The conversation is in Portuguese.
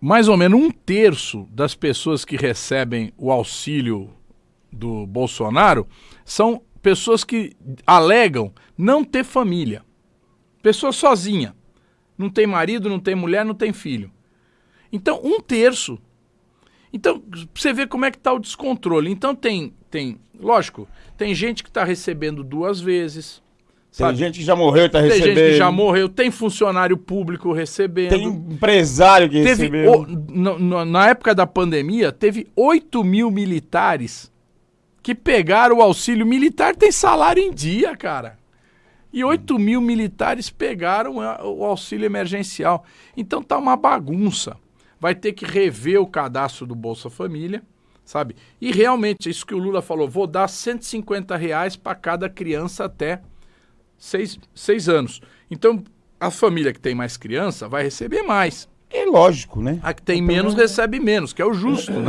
mais ou menos um terço das pessoas que recebem o auxílio do Bolsonaro são pessoas que alegam não ter família. Pessoa sozinha. Não tem marido, não tem mulher, não tem filho. Então, um terço. Então, você vê como é que está o descontrole. Então, tem, tem, lógico, tem gente que está recebendo duas vezes. Tem sabe? gente que já morreu e tá Tem recebendo. gente que já morreu, tem funcionário público recebendo. Tem empresário que Teve, recebeu. o- no- na época da pandemia, teve 8 mil militares que pegaram o auxílio militar, tem salário em dia, cara. E 8 mil militares pegaram o auxílio emergencial. Então tá uma bagunça. Vai ter que rever o cadastro do Bolsa Família, sabe? E realmente, isso que o Lula falou, vou dar 150 reais para cada criança até seis, seis anos. Então, a família que tem mais criança vai receber mais. É lógico, né? A que tem menos recebe menos, que é o justo, né?